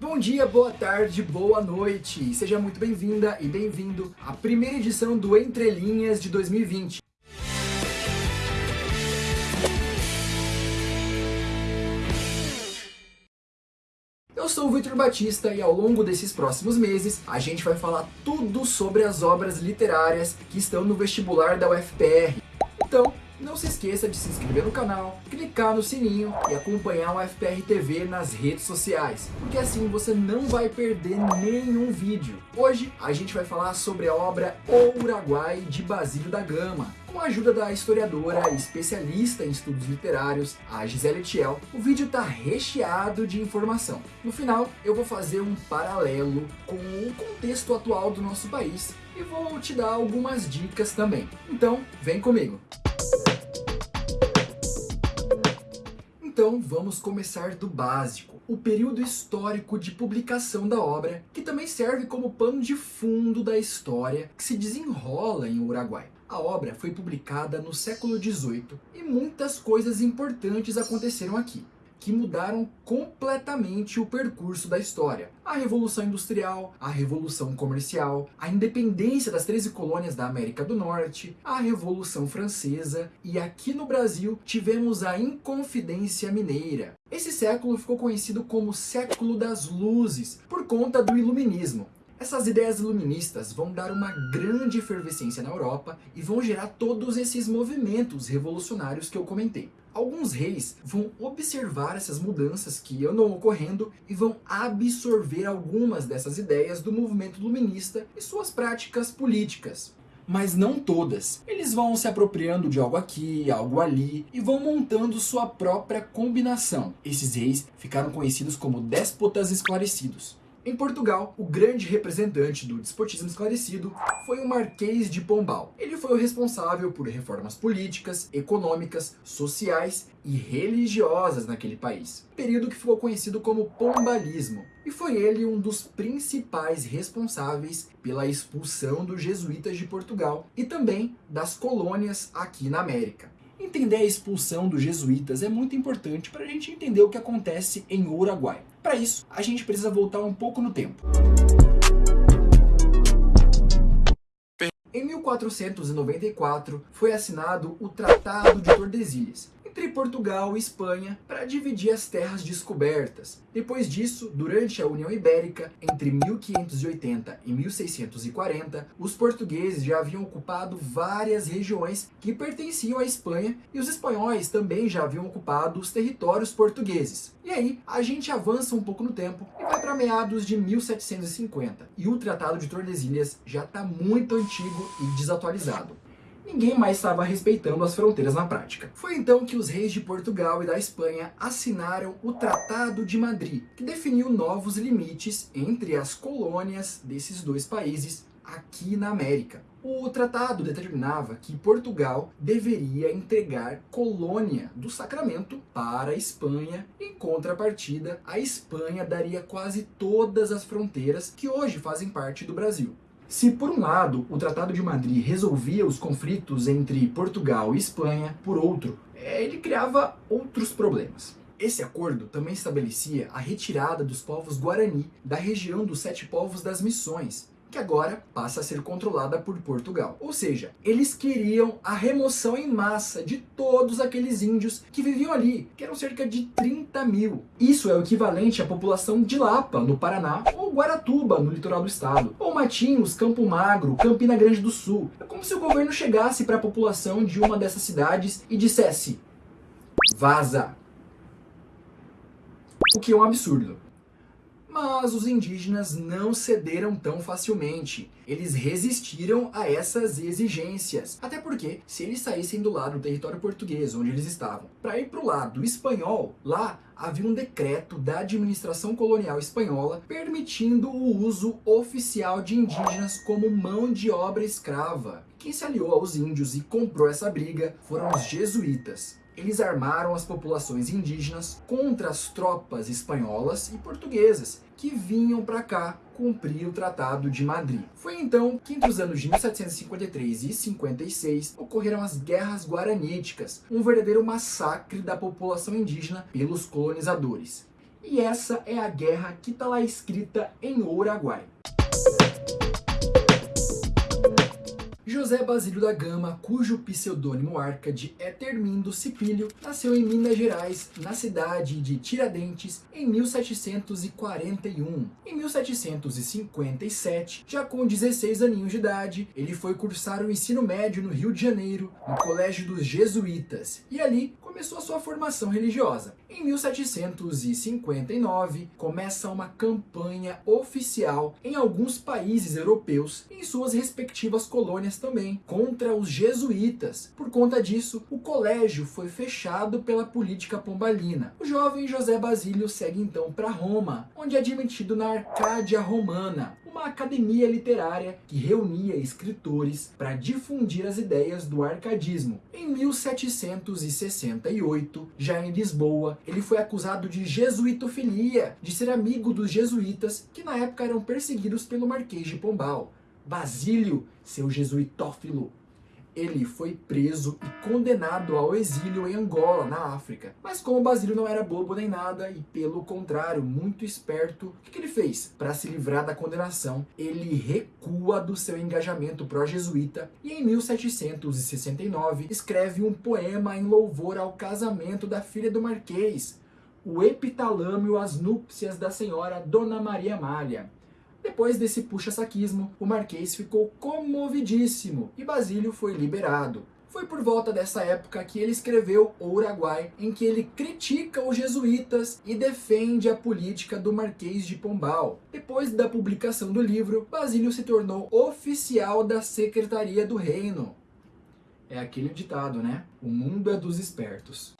Bom dia, boa tarde, boa noite. Seja muito bem-vinda e bem-vindo à primeira edição do Entre Linhas de 2020. Eu sou o Vitor Batista e ao longo desses próximos meses a gente vai falar tudo sobre as obras literárias que estão no vestibular da UFPR. Então, não se esqueça de se inscrever no canal, clicar no sininho e acompanhar o FPR TV nas redes sociais, porque assim você não vai perder nenhum vídeo. Hoje a gente vai falar sobre a obra O Uruguai de Basílio da Gama, com a ajuda da historiadora e especialista em estudos literários, a Gisele Thiel, o vídeo está recheado de informação. No final, eu vou fazer um paralelo com o contexto atual do nosso país e vou te dar algumas dicas também. Então, vem comigo! Então vamos começar do básico, o período histórico de publicação da obra, que também serve como pano de fundo da história que se desenrola em Uruguai. A obra foi publicada no século XVIII e muitas coisas importantes aconteceram aqui que mudaram completamente o percurso da história. A Revolução Industrial, a Revolução Comercial, a independência das 13 colônias da América do Norte, a Revolução Francesa e aqui no Brasil tivemos a Inconfidência Mineira. Esse século ficou conhecido como Século das Luzes, por conta do Iluminismo. Essas ideias iluministas vão dar uma grande efervescência na Europa e vão gerar todos esses movimentos revolucionários que eu comentei. Alguns reis vão observar essas mudanças que andam ocorrendo e vão absorver algumas dessas ideias do movimento iluminista e suas práticas políticas. Mas não todas. Eles vão se apropriando de algo aqui, algo ali e vão montando sua própria combinação. Esses reis ficaram conhecidos como déspotas esclarecidos. Em Portugal, o grande representante do despotismo esclarecido foi o Marquês de Pombal. Ele foi o responsável por reformas políticas, econômicas, sociais e religiosas naquele país, período que ficou conhecido como Pombalismo. E foi ele um dos principais responsáveis pela expulsão dos jesuítas de Portugal e também das colônias aqui na América. Entender a expulsão dos jesuítas é muito importante para a gente entender o que acontece em Uruguai. Para isso, a gente precisa voltar um pouco no tempo. Em 1494 foi assinado o Tratado de Tordesilhas, entre Portugal e Espanha para dividir as terras descobertas. Depois disso, durante a União Ibérica, entre 1580 e 1640, os portugueses já haviam ocupado várias regiões que pertenciam à Espanha e os espanhóis também já haviam ocupado os territórios portugueses. E aí, a gente avança um pouco no tempo e vai para meados de 1750. E o Tratado de Tordesilhas já está muito antigo e desatualizado ninguém mais estava respeitando as fronteiras na prática. Foi então que os reis de Portugal e da Espanha assinaram o Tratado de Madrid, que definiu novos limites entre as colônias desses dois países aqui na América. O tratado determinava que Portugal deveria entregar colônia do Sacramento para a Espanha. Em contrapartida, a Espanha daria quase todas as fronteiras que hoje fazem parte do Brasil. Se por um lado o Tratado de Madrid resolvia os conflitos entre Portugal e Espanha, por outro, é, ele criava outros problemas. Esse acordo também estabelecia a retirada dos povos Guarani da região dos Sete Povos das Missões, que agora passa a ser controlada por Portugal. Ou seja, eles queriam a remoção em massa de todos aqueles índios que viviam ali, que eram cerca de 30 mil. Isso é o equivalente à população de Lapa, no Paraná, ou Guaratuba, no litoral do estado, ou Matinhos, Campo Magro, Campina Grande do Sul. É como se o governo chegasse para a população de uma dessas cidades e dissesse vaza. O que é um absurdo. Mas os indígenas não cederam tão facilmente. Eles resistiram a essas exigências. Até porque, se eles saíssem do lado do território português, onde eles estavam, para ir para o lado espanhol, lá havia um decreto da administração colonial espanhola permitindo o uso oficial de indígenas como mão de obra escrava. Quem se aliou aos índios e comprou essa briga foram os jesuítas eles armaram as populações indígenas contra as tropas espanholas e portuguesas que vinham para cá cumprir o Tratado de Madrid. Foi então que entre os anos de 1753 e 56 ocorreram as Guerras Guaraníticas, um verdadeiro massacre da população indígena pelos colonizadores. E essa é a guerra que está lá escrita em Uruguai. José Basílio da Gama, cujo pseudônimo Arcade é Termindo Cipílio, nasceu em Minas Gerais, na cidade de Tiradentes, em 1741. Em 1757, já com 16 aninhos de idade, ele foi cursar o ensino médio no Rio de Janeiro, no Colégio dos Jesuítas, e ali começou a sua formação religiosa. Em 1759, começa uma campanha oficial em alguns países europeus, em suas respectivas colônias também, contra os jesuítas. Por conta disso, o colégio foi fechado pela política pombalina. O jovem José Basílio segue então para Roma, onde é admitido na Arcádia Romana, uma academia literária que reunia escritores para difundir as ideias do arcadismo. Em 1768, já em Lisboa, ele foi acusado de jesuitofilia, de ser amigo dos jesuítas, que na época eram perseguidos pelo Marquês de Pombal. Basílio, seu jesuitófilo, ele foi preso e condenado ao exílio em Angola, na África. Mas como Basílio não era bobo nem nada, e pelo contrário, muito esperto, o que, que ele fez? Para se livrar da condenação, ele recua do seu engajamento pró-jesuíta e em 1769 escreve um poema em louvor ao casamento da filha do Marquês, o Epitalâmio às núpcias da senhora Dona Maria Amália. Depois desse puxa-saquismo, o Marquês ficou comovidíssimo e Basílio foi liberado. Foi por volta dessa época que ele escreveu O Uruguai, em que ele critica os jesuítas e defende a política do Marquês de Pombal. Depois da publicação do livro, Basílio se tornou oficial da Secretaria do Reino. É aquele ditado, né? O mundo é dos espertos.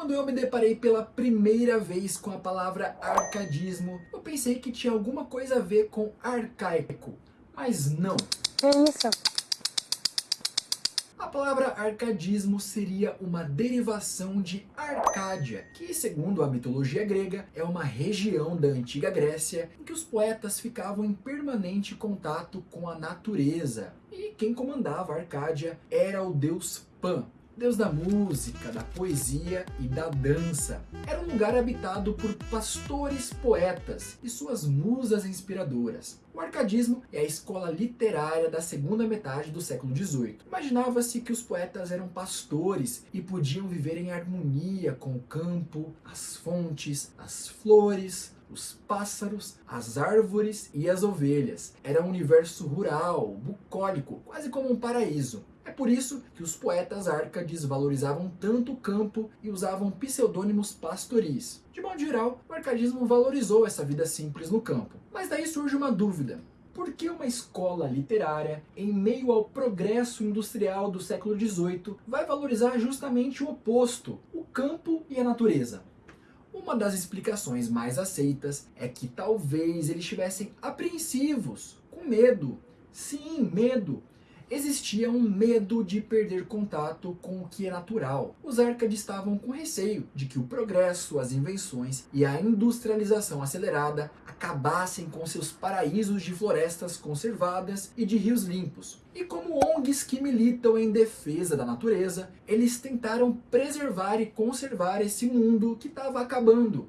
Quando eu me deparei pela primeira vez com a palavra arcadismo, eu pensei que tinha alguma coisa a ver com arcaico, mas não. É isso. A palavra arcadismo seria uma derivação de Arcádia, que, segundo a mitologia grega, é uma região da antiga Grécia em que os poetas ficavam em permanente contato com a natureza. E quem comandava Arcádia era o deus Pan, deus da música, da poesia e da dança. Era um lugar habitado por pastores poetas e suas musas inspiradoras. O arcadismo é a escola literária da segunda metade do século XVIII. Imaginava-se que os poetas eram pastores e podiam viver em harmonia com o campo, as fontes, as flores, os pássaros, as árvores e as ovelhas. Era um universo rural, bucólico, quase como um paraíso. É por isso que os poetas árcades valorizavam tanto o campo e usavam pseudônimos pastoris. De modo geral, o arcadismo valorizou essa vida simples no campo. Mas daí surge uma dúvida. Por que uma escola literária, em meio ao progresso industrial do século XVIII, vai valorizar justamente o oposto, o campo e a natureza? Uma das explicações mais aceitas é que talvez eles estivessem apreensivos, com medo. Sim, medo existia um medo de perder contato com o que é natural. Os Arcades estavam com receio de que o progresso, as invenções e a industrialização acelerada acabassem com seus paraísos de florestas conservadas e de rios limpos. E como ONGs que militam em defesa da natureza, eles tentaram preservar e conservar esse mundo que estava acabando,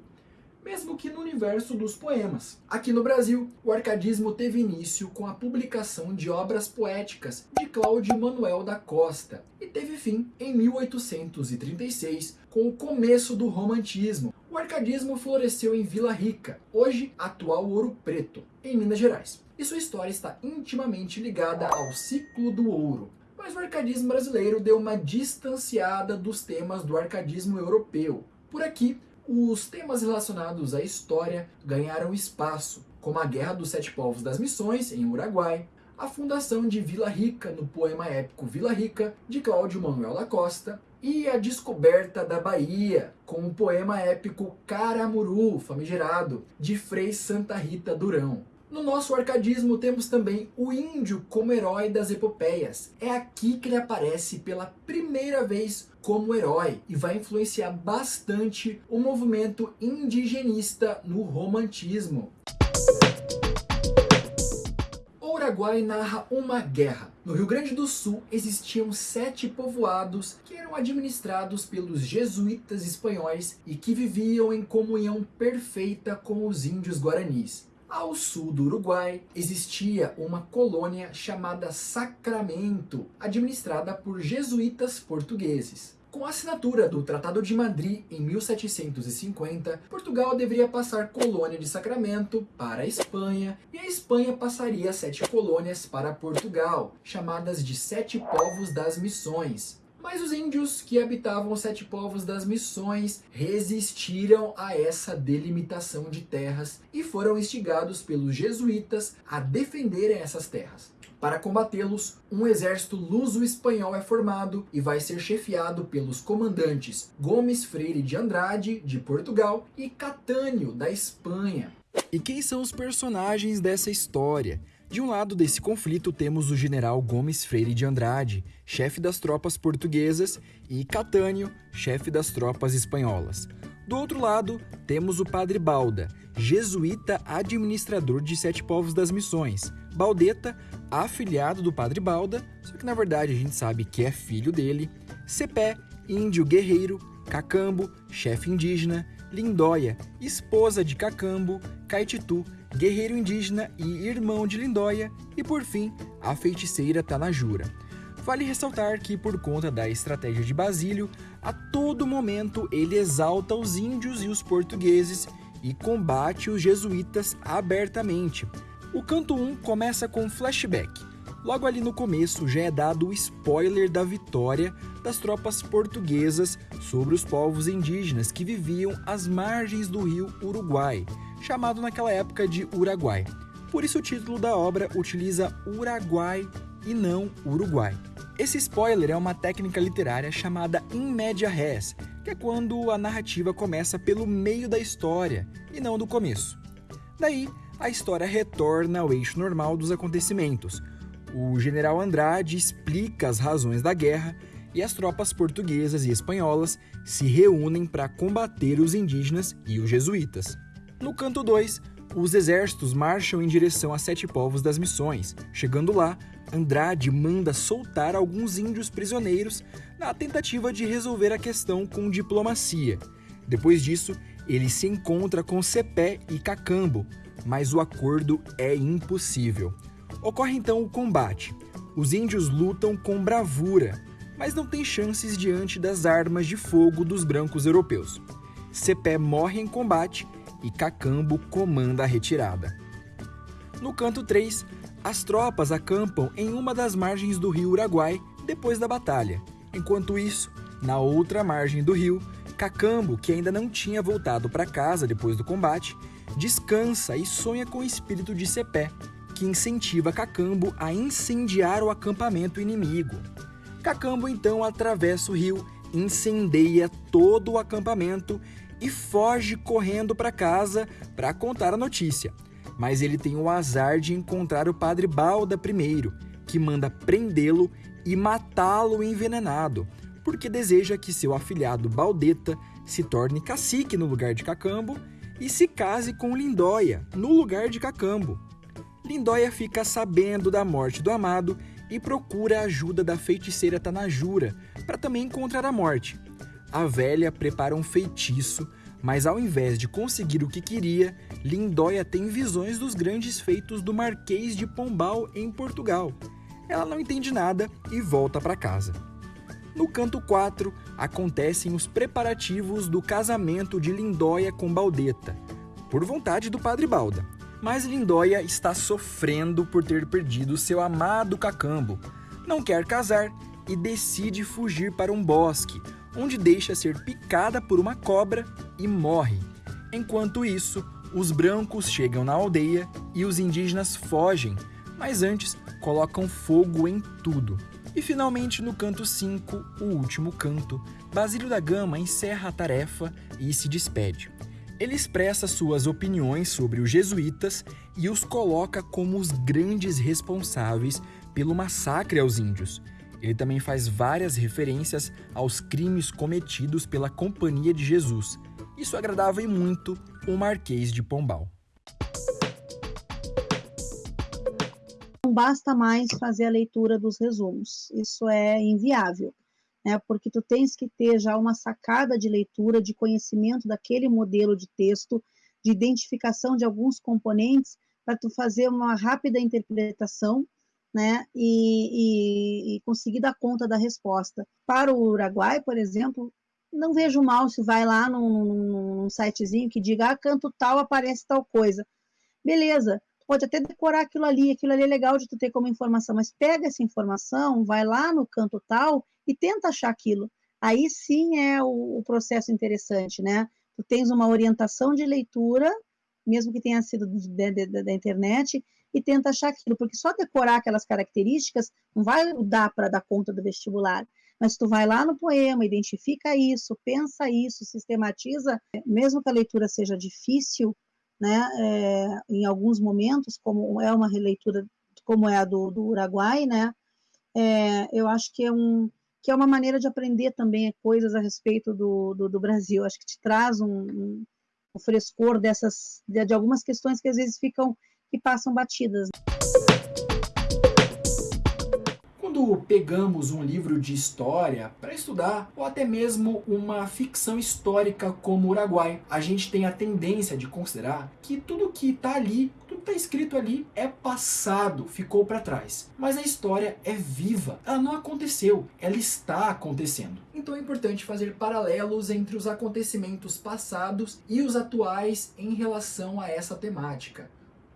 mesmo que no universo dos poemas. Aqui no Brasil, o arcadismo teve início com a publicação de obras poéticas de Cláudio Manuel da Costa e teve fim em 1836 com o começo do romantismo. O arcadismo floresceu em Vila Rica, hoje atual Ouro Preto, em Minas Gerais. E sua história está intimamente ligada ao ciclo do ouro, mas o arcadismo brasileiro deu uma distanciada dos temas do arcadismo europeu. Por aqui, os temas relacionados à história ganharam espaço, como a Guerra dos Sete Povos das Missões, em Uruguai, a fundação de Vila Rica no poema épico Vila Rica, de Cláudio Manuel da Costa, e a descoberta da Bahia, com o poema épico Caramuru, famigerado, de Frei Santa Rita Durão. No nosso arcadismo temos também o índio como herói das epopeias. É aqui que ele aparece pela primeira vez como herói e vai influenciar bastante o movimento indigenista no romantismo. Uruguai narra uma guerra. No Rio Grande do Sul existiam sete povoados que eram administrados pelos jesuítas espanhóis e que viviam em comunhão perfeita com os índios guaranis. Ao sul do Uruguai existia uma colônia chamada Sacramento, administrada por jesuítas portugueses. Com a assinatura do Tratado de Madrid em 1750, Portugal deveria passar colônia de Sacramento para a Espanha e a Espanha passaria sete colônias para Portugal, chamadas de Sete Povos das Missões. Mas os índios que habitavam os sete povos das missões resistiram a essa delimitação de terras e foram instigados pelos jesuítas a defenderem essas terras. Para combatê-los, um exército luso-espanhol é formado e vai ser chefiado pelos comandantes Gomes Freire de Andrade, de Portugal, e Catânio, da Espanha. E quem são os personagens dessa história? De um lado desse conflito temos o general Gomes Freire de Andrade, chefe das tropas portuguesas, e Catânio, chefe das tropas espanholas. Do outro lado, temos o padre Balda, jesuíta administrador de Sete Povos das Missões. Baldeta, afiliado do padre Balda, só que na verdade a gente sabe que é filho dele. Cepé, índio guerreiro. Cacambo, chefe indígena. Lindóia, esposa de Cacambo. Caititu, guerreiro indígena e irmão de Lindóia. E por fim, a feiticeira Tanajura. Vale ressaltar que, por conta da estratégia de Basílio, a todo momento ele exalta os índios e os portugueses e combate os jesuítas abertamente. O canto 1 começa com flashback. Logo ali no começo já é dado o spoiler da vitória das tropas portuguesas sobre os povos indígenas que viviam às margens do rio Uruguai, chamado naquela época de Uruguai. Por isso o título da obra utiliza Uruguai e não Uruguai. Esse spoiler é uma técnica literária chamada in media res, que é quando a narrativa começa pelo meio da história e não do começo. Daí, a história retorna ao eixo normal dos acontecimentos. O general Andrade explica as razões da guerra e as tropas portuguesas e espanholas se reúnem para combater os indígenas e os jesuítas. No canto 2, os exércitos marcham em direção a Sete Povos das Missões. Chegando lá, Andrade manda soltar alguns índios prisioneiros na tentativa de resolver a questão com diplomacia. Depois disso, ele se encontra com Cepé e Cacambo, mas o acordo é impossível. Ocorre então o combate. Os índios lutam com bravura, mas não têm chances diante das armas de fogo dos brancos europeus. Cepé morre em combate e Cacambo comanda a retirada. No canto 3, as tropas acampam em uma das margens do rio Uruguai depois da batalha. Enquanto isso, na outra margem do rio, Cacambo, que ainda não tinha voltado para casa depois do combate, descansa e sonha com o espírito de Cepé, que incentiva Cacambo a incendiar o acampamento inimigo. Cacambo então atravessa o rio, incendeia todo o acampamento e foge correndo para casa para contar a notícia. Mas ele tem o azar de encontrar o padre Balda primeiro, que manda prendê-lo e matá-lo envenenado, porque deseja que seu afilhado Baldeta se torne cacique no lugar de Cacambo e se case com Lindóia no lugar de Cacambo. Lindóia fica sabendo da morte do amado e procura a ajuda da feiticeira Tanajura para também encontrar a morte. A velha prepara um feitiço, mas ao invés de conseguir o que queria, Lindóia tem visões dos grandes feitos do Marquês de Pombal em Portugal. Ela não entende nada e volta para casa. No canto 4, acontecem os preparativos do casamento de Lindóia com Baldeta, por vontade do padre Balda. Mas Lindóia está sofrendo por ter perdido seu amado Cacambo. Não quer casar e decide fugir para um bosque, onde deixa ser picada por uma cobra e morre. Enquanto isso, os brancos chegam na aldeia e os indígenas fogem, mas antes colocam fogo em tudo. E finalmente, no canto 5, o último canto, Basílio da Gama encerra a tarefa e se despede. Ele expressa suas opiniões sobre os jesuítas e os coloca como os grandes responsáveis pelo massacre aos índios, ele também faz várias referências aos crimes cometidos pela Companhia de Jesus. Isso agradava e muito o Marquês de Pombal. Não basta mais fazer a leitura dos resumos. Isso é inviável, né? Porque tu tens que ter já uma sacada de leitura, de conhecimento daquele modelo de texto, de identificação de alguns componentes para tu fazer uma rápida interpretação, né? E, e, e conseguir dar conta da resposta. Para o Uruguai, por exemplo, não vejo mal se vai lá num, num, sitezinho que diga, ah, canto tal, aparece tal coisa. Beleza, pode até decorar aquilo ali, aquilo ali é legal de tu ter como informação, mas pega essa informação, vai lá no canto tal e tenta achar aquilo. Aí sim é o, o processo interessante, né? Tu tens uma orientação de leitura, mesmo que tenha sido da internet, e tenta achar aquilo, porque só decorar aquelas características não vai dar para dar conta do vestibular. Mas tu vai lá no poema, identifica isso, pensa isso, sistematiza, mesmo que a leitura seja difícil, né, é, em alguns momentos, como é uma releitura como é a do, do Uruguai, né, é, eu acho que é, um, que é uma maneira de aprender também coisas a respeito do, do, do Brasil, acho que te traz um, um, um frescor dessas, de, de algumas questões que às vezes ficam, que passam batidas quando pegamos um livro de história para estudar, ou até mesmo uma ficção histórica como Uruguai, a gente tem a tendência de considerar que tudo que está ali, tudo que está escrito ali é passado, ficou para trás. Mas a história é viva, ela não aconteceu, ela está acontecendo. Então é importante fazer paralelos entre os acontecimentos passados e os atuais em relação a essa temática.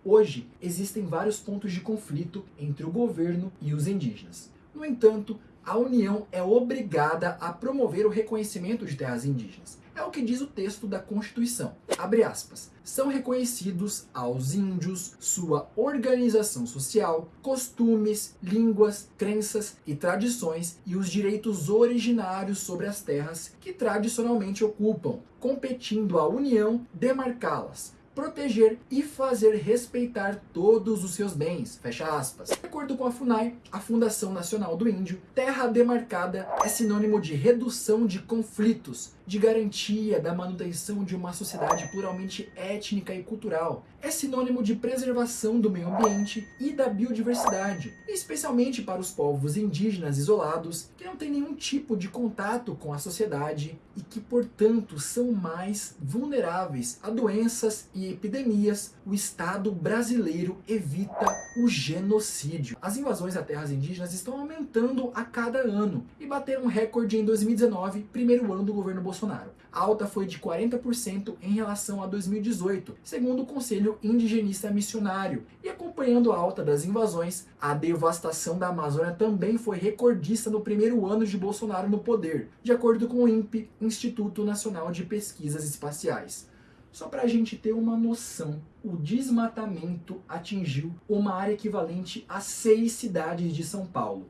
Hoje, existem vários pontos de conflito entre o governo e os indígenas. No entanto, a União é obrigada a promover o reconhecimento de terras indígenas. É o que diz o texto da Constituição. Abre aspas. São reconhecidos aos índios sua organização social, costumes, línguas, crenças e tradições e os direitos originários sobre as terras que tradicionalmente ocupam, competindo à União demarcá-las, proteger e fazer respeitar todos os seus bens, fecha aspas. De acordo com a FUNAI, a Fundação Nacional do Índio, terra demarcada é sinônimo de redução de conflitos, de garantia da manutenção de uma sociedade pluralmente étnica e cultural. É sinônimo de preservação do meio ambiente e da biodiversidade, especialmente para os povos indígenas isolados que não têm nenhum tipo de contato com a sociedade e que, portanto, são mais vulneráveis a doenças e epidemias. O Estado brasileiro evita o genocídio. As invasões a terras indígenas estão aumentando a cada ano e bateram um recorde em 2019, primeiro ano do governo Bolsonaro Bolsonaro. A alta foi de 40% em relação a 2018, segundo o Conselho Indigenista Missionário. E acompanhando a alta das invasões, a devastação da Amazônia também foi recordista no primeiro ano de Bolsonaro no poder, de acordo com o INPE, Instituto Nacional de Pesquisas Espaciais. Só para a gente ter uma noção, o desmatamento atingiu uma área equivalente a seis cidades de São Paulo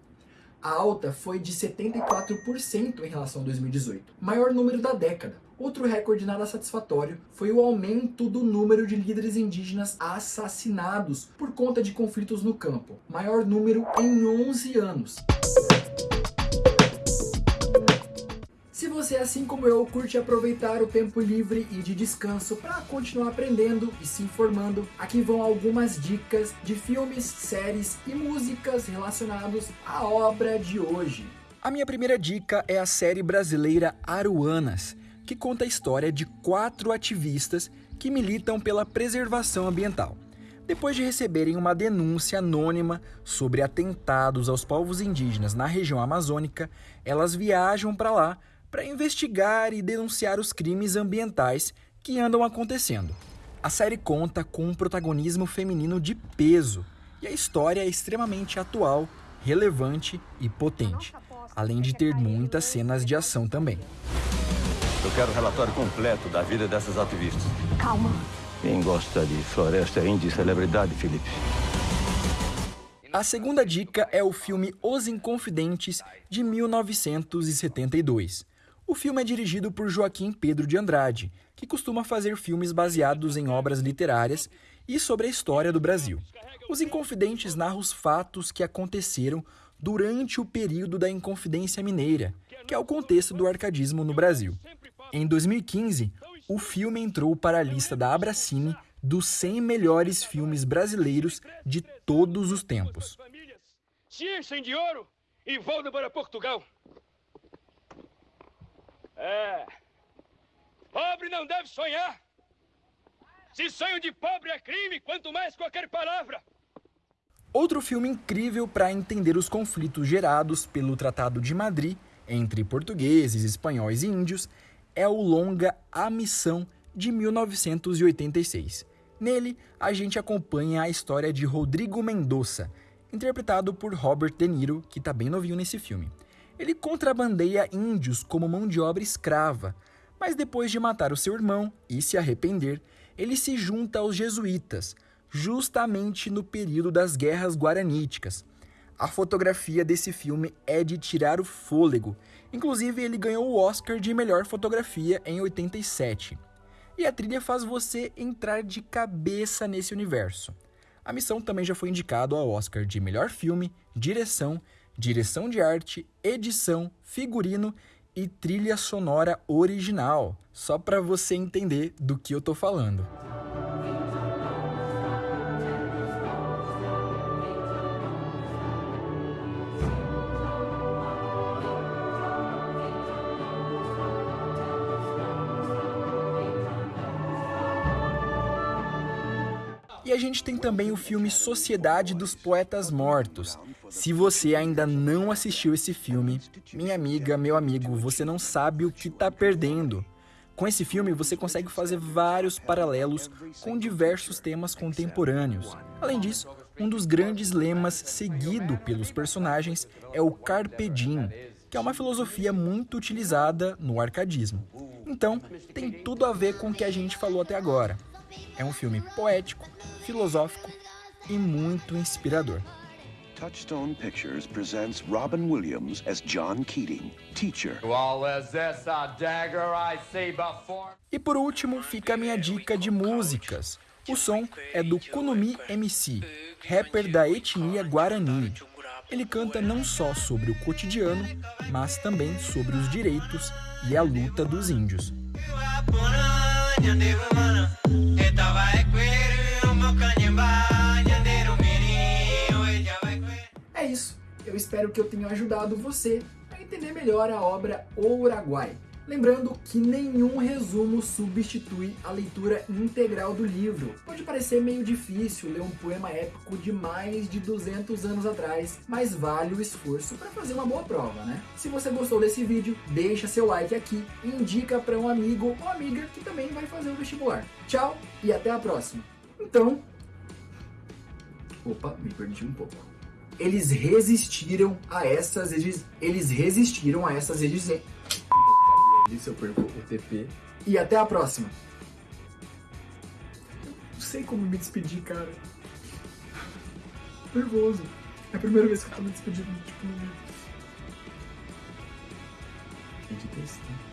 a alta foi de 74% em relação a 2018, maior número da década. Outro recorde nada satisfatório foi o aumento do número de líderes indígenas assassinados por conta de conflitos no campo, maior número em 11 anos. Se você, assim como eu, curte aproveitar o tempo livre e de descanso para continuar aprendendo e se informando, aqui vão algumas dicas de filmes, séries e músicas relacionados à obra de hoje. A minha primeira dica é a série brasileira Aruanas, que conta a história de quatro ativistas que militam pela preservação ambiental. Depois de receberem uma denúncia anônima sobre atentados aos povos indígenas na região amazônica, elas viajam para lá para investigar e denunciar os crimes ambientais que andam acontecendo. A série conta com um protagonismo feminino de peso e a história é extremamente atual, relevante e potente, além de ter muitas cenas de ação também. Eu quero o relatório completo da vida dessas ativistas. Calma. Quem gosta de floresta é índia celebridade, Felipe. A segunda dica é o filme Os Inconfidentes, de 1972. O filme é dirigido por Joaquim Pedro de Andrade, que costuma fazer filmes baseados em obras literárias e sobre a história do Brasil. Os Inconfidentes narram os fatos que aconteceram durante o período da Inconfidência Mineira, que é o contexto do arcadismo no Brasil. Em 2015, o filme entrou para a lista da Abracine dos 100 melhores filmes brasileiros de todos os tempos. Enchem de ouro e voltam para Portugal. É. Pobre não deve sonhar. Se sonho de pobre é crime, quanto mais qualquer palavra. Outro filme incrível para entender os conflitos gerados pelo Tratado de Madrid entre portugueses, espanhóis e índios é o longa A Missão de 1986. Nele, a gente acompanha a história de Rodrigo Mendoza, interpretado por Robert De Niro, que está bem novinho nesse filme. Ele contrabandeia índios como mão de obra escrava, mas depois de matar o seu irmão e se arrepender, ele se junta aos jesuítas, justamente no período das guerras guaraníticas. A fotografia desse filme é de tirar o fôlego. Inclusive, ele ganhou o Oscar de melhor fotografia em 87. E a trilha faz você entrar de cabeça nesse universo. A missão também já foi indicado ao Oscar de melhor filme, direção, direção de arte, edição, figurino e trilha sonora original, só para você entender do que eu tô falando. E a gente tem também o filme Sociedade dos Poetas Mortos. Se você ainda não assistiu esse filme, minha amiga, meu amigo, você não sabe o que está perdendo. Com esse filme, você consegue fazer vários paralelos com diversos temas contemporâneos. Além disso, um dos grandes lemas seguido pelos personagens é o Carpe Diem, que é uma filosofia muito utilizada no arcadismo. Então, tem tudo a ver com o que a gente falou até agora. É um filme poético, filosófico e muito inspirador. Touchstone Pictures presents Robin Williams as John Keating, teacher. E por último, fica a minha dica de músicas. O som é do Kunumi MC, rapper da etnia Guarani. Ele canta não só sobre o cotidiano, mas também sobre os direitos e a luta dos índios. Espero que eu tenha ajudado você a entender melhor a obra O Uruguai. Lembrando que nenhum resumo substitui a leitura integral do livro. Pode parecer meio difícil ler um poema épico de mais de 200 anos atrás, mas vale o esforço para fazer uma boa prova, né? Se você gostou desse vídeo, deixa seu like aqui e indica para um amigo ou amiga que também vai fazer o vestibular. Tchau e até a próxima! Então... Opa, me perdi um pouco eles resistiram a essas eles resistiram a essas exigências eu perco o TP. E até a próxima. Não sei como me despedir, cara. Nervoso. É a primeira vez que eu tô me despedindo, tipo, que testar.